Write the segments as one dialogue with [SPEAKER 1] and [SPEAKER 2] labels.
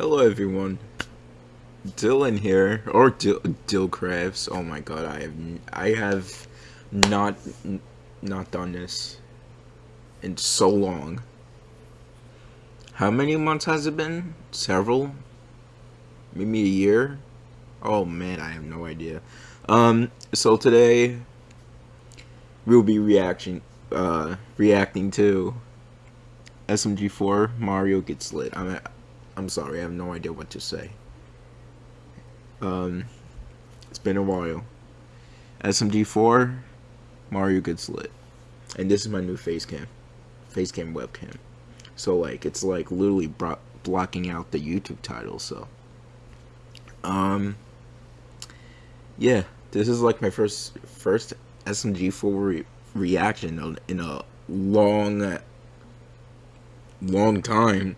[SPEAKER 1] Hello everyone, Dylan here, or Dil Dillcrafts. Oh my god, I have I have not not done this in so long. How many months has it been? Several? Maybe a year? Oh man, I have no idea. Um, so today we'll be reaction uh reacting to SMG4 Mario gets lit. I'm I'm sorry, I have no idea what to say. Um, it's been a while. SMG4 Mario gets lit, and this is my new face cam, face cam webcam. So like, it's like literally blocking out the YouTube title. So, um, yeah, this is like my first first SMG4 re reaction in a long long time.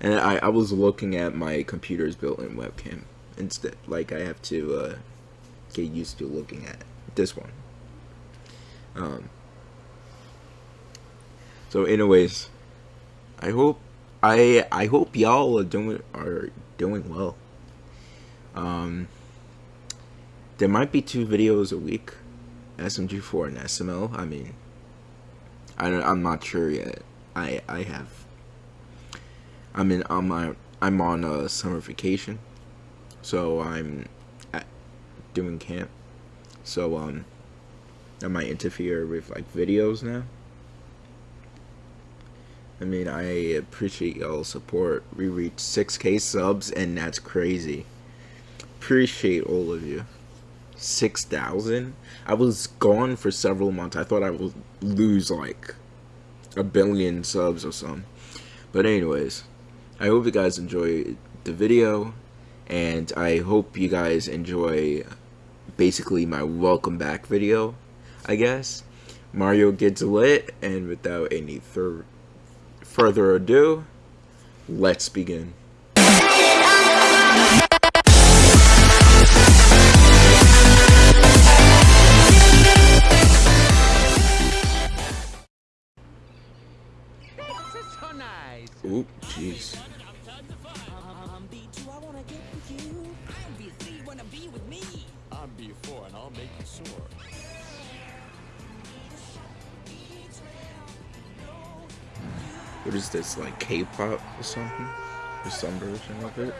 [SPEAKER 1] And I, I was looking at my computer's built-in webcam instead. Like, I have to uh, get used to looking at this one. Um, so, anyways, I hope I I hope y'all are doing are doing well. Um, there might be two videos a week, SMG4 and SML. I mean, I I'm not sure yet. I I have. I'm in on I'm on a summer vacation, so I'm at, doing camp. So um, that might interfere with like videos now. I mean, I appreciate y'all support. We reached 6k subs, and that's crazy. Appreciate all of you. 6,000? I was gone for several months. I thought I would lose like a billion subs or something. But anyways, I hope you guys enjoy the video, and I hope you guys enjoy basically my welcome back video, I guess. Mario gets lit, and without any further ado, let's begin. What is this, like K-pop or something? Or some version of it?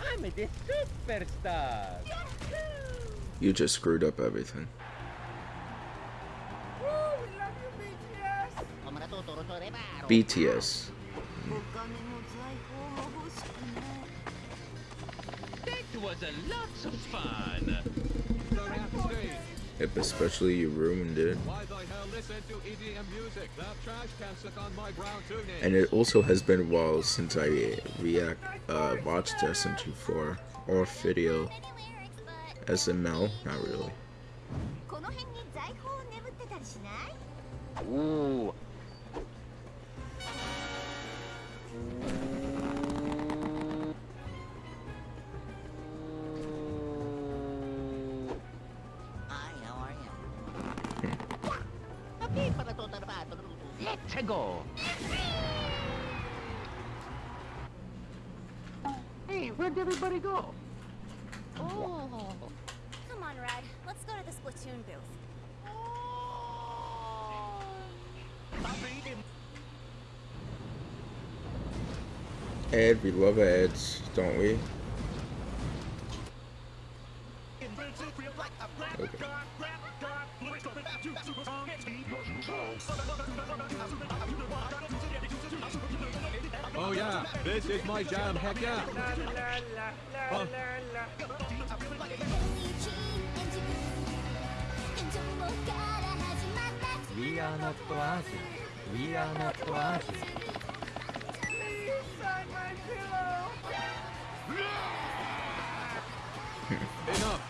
[SPEAKER 1] I'm the superstar. You just screwed up everything. BTS. Was a lot of fun. Yep, especially you ruined it. And it also has been a while since I react uh, watched SMG4 or video SML, not really. Ooh, Let's go. Hey, where'd everybody go?
[SPEAKER 2] Oh. Come on, Red. Let's go to the Splatoon booth.
[SPEAKER 1] Ed, we love ads, don't we?
[SPEAKER 3] This is my jam, heck yeah. Huh? We are not Oasis. We are not Oasis. Please sign my pillow. Enough.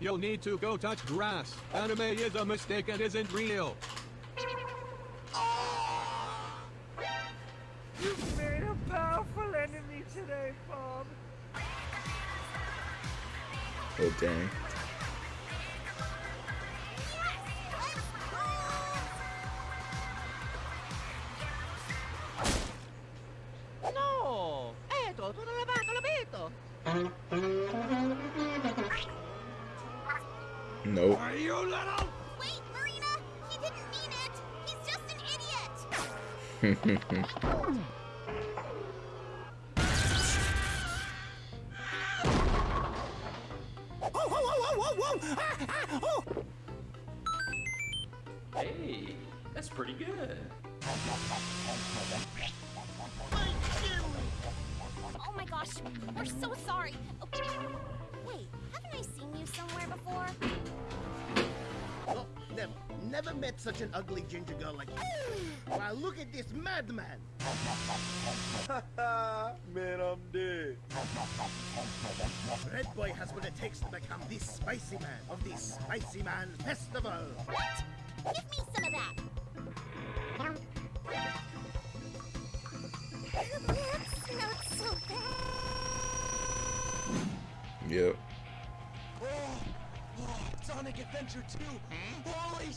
[SPEAKER 3] You'll need to go touch grass. Anime is a mistake and isn't real.
[SPEAKER 4] You made a powerful enemy today, Bob.
[SPEAKER 1] Oh dang.
[SPEAKER 4] No! Eto, tutto lavato, l'abito!
[SPEAKER 1] Nope.
[SPEAKER 2] Wait, Marina! He didn't mean it! He's just an idiot!
[SPEAKER 5] Hey, that's pretty good.
[SPEAKER 2] Oh my gosh, we're so sorry. Oh, wait, haven't I seen you somewhere before?
[SPEAKER 6] Never, never met such an ugly ginger girl like you. Wow, look at this madman.
[SPEAKER 3] Man, I'm dead.
[SPEAKER 6] Red Boy has what it takes to become the spicy man of the Spicy Man Festival.
[SPEAKER 2] What? Give me some of that. That's not so bad.
[SPEAKER 1] Yep.
[SPEAKER 3] Sonic Adventure 2. Holy!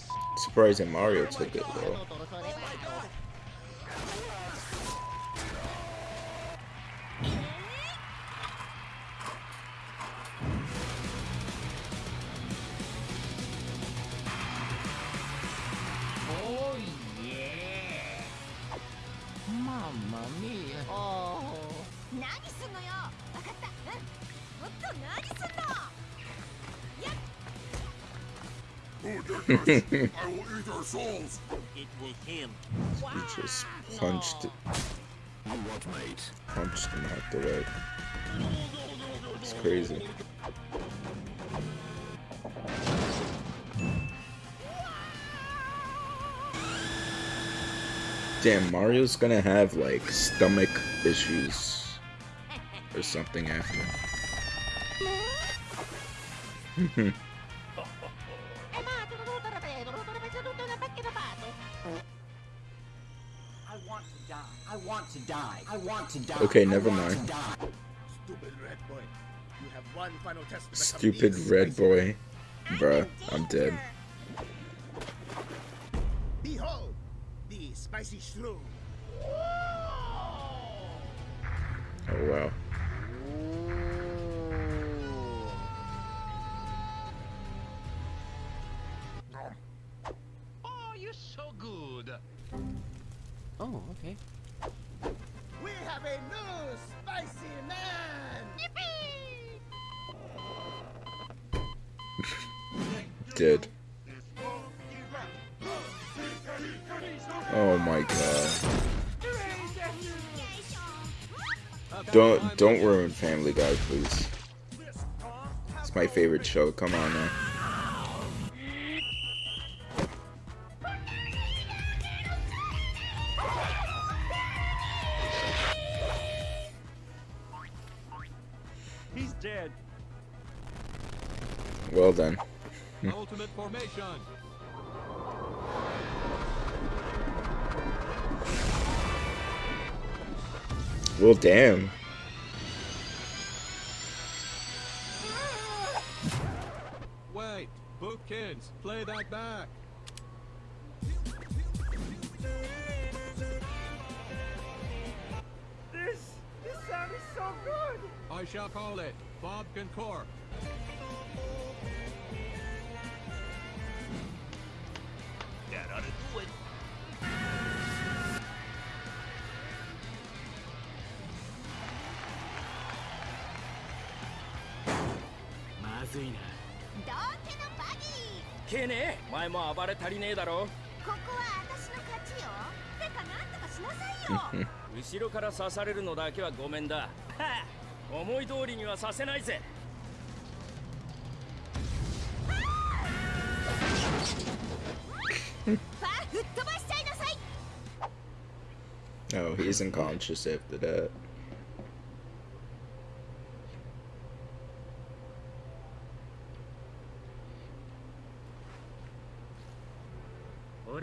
[SPEAKER 1] Surprising Mario took it though.
[SPEAKER 4] Oh
[SPEAKER 3] I will eat our souls.
[SPEAKER 6] It was him.
[SPEAKER 1] He just punched it.
[SPEAKER 3] What, mate?
[SPEAKER 1] Punched him out the way. It's crazy. Damn, Mario's gonna have like stomach issues or something after.
[SPEAKER 7] I want to die. I want to die.
[SPEAKER 1] Okay, never mind.
[SPEAKER 6] Stupid Red Boy. You have one final test
[SPEAKER 1] Stupid red boy. Bruh, I'm dead.
[SPEAKER 6] Behold, the Spicy Shroom.
[SPEAKER 1] Oh wow. Dead. Oh my god. Don't don't ruin Family Guy, please. It's my favorite show. Come on now. Well, damn.
[SPEAKER 3] Wait, Boopkins, play that back.
[SPEAKER 6] This, this sound is so good.
[SPEAKER 3] I shall call it Bob Concord.
[SPEAKER 2] 道家のバギー。
[SPEAKER 5] けねえ前も暴れ足りねえだろ。
[SPEAKER 2] ここは私の勝ちよ。てかなんとかしなさいよ。
[SPEAKER 5] 後ろから刺されるのだけはごめんだ。はあ思い通りにはさせないぜ。
[SPEAKER 2] ファー吹っ飛ばしちゃいなさい。
[SPEAKER 1] Oh, he's unconscious after that.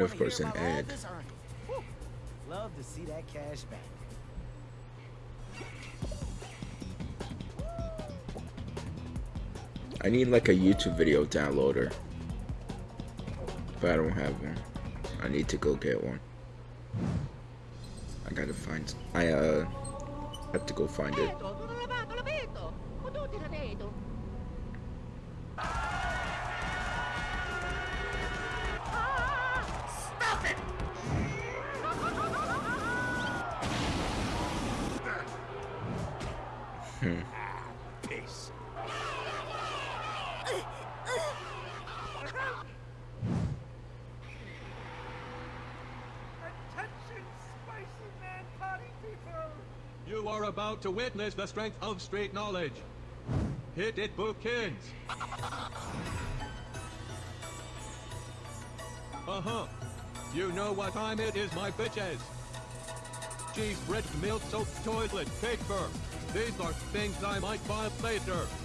[SPEAKER 1] And of course an ad.
[SPEAKER 6] this earning? Whew. Love to see that cash back.
[SPEAKER 1] I need like a YouTube video downloader. But I don't have one. I need to go get one. I gotta find. I uh have to go find it.
[SPEAKER 6] Peace.
[SPEAKER 3] Attention, spicy man party people! You are about to witness the strength of street knowledge. Hit it, Boopkins. Uh-huh. You know what time it is, my bitches. Cheese, bread, milk, soap, toilet, paper. These are things I might buy later.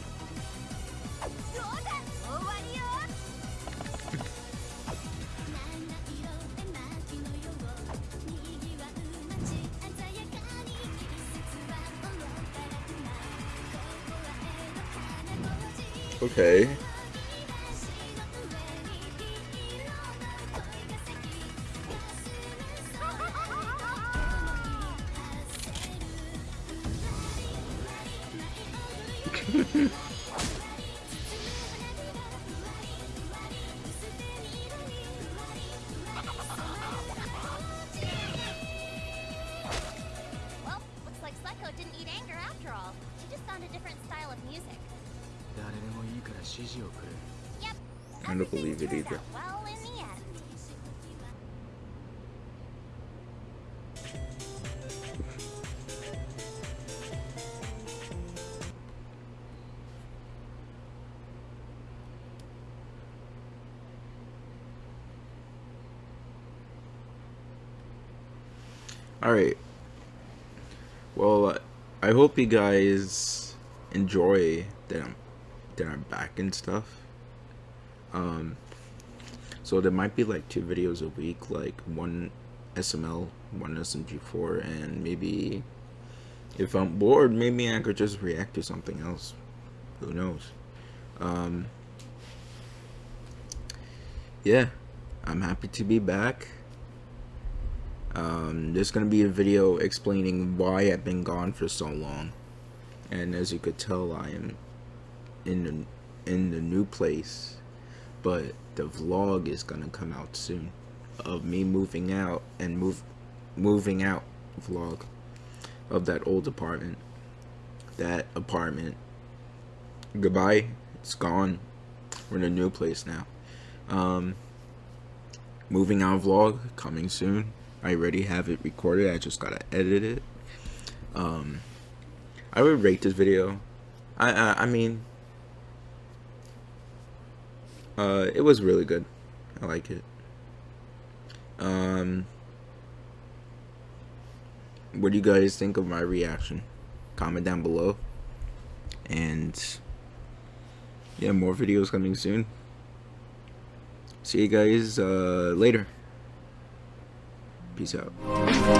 [SPEAKER 1] Okay.
[SPEAKER 2] She just found a different style of music. Yep.
[SPEAKER 1] I don't believe it either.
[SPEAKER 2] Well in the end.
[SPEAKER 1] All right. Well, uh, I hope you guys enjoy that I'm that I'm back and stuff. Um so there might be like two videos a week, like one SML, one SMG4, and maybe if I'm bored, maybe I could just react to something else. Who knows? Um Yeah. I'm happy to be back. Um, there's gonna be a video explaining why I've been gone for so long, and as you could tell, I am in the in the new place, but the vlog is gonna come out soon of me moving out and move moving out vlog of that old apartment. That apartment. Goodbye. It's gone. We're in a new place now. Um, moving out vlog coming soon. I already have it recorded. I just gotta edit it. Um, I would rate this video. I I, I mean, uh, it was really good. I like it. Um, what do you guys think of my reaction? Comment down below. And yeah, more videos coming soon. See you guys uh, later. Peace out.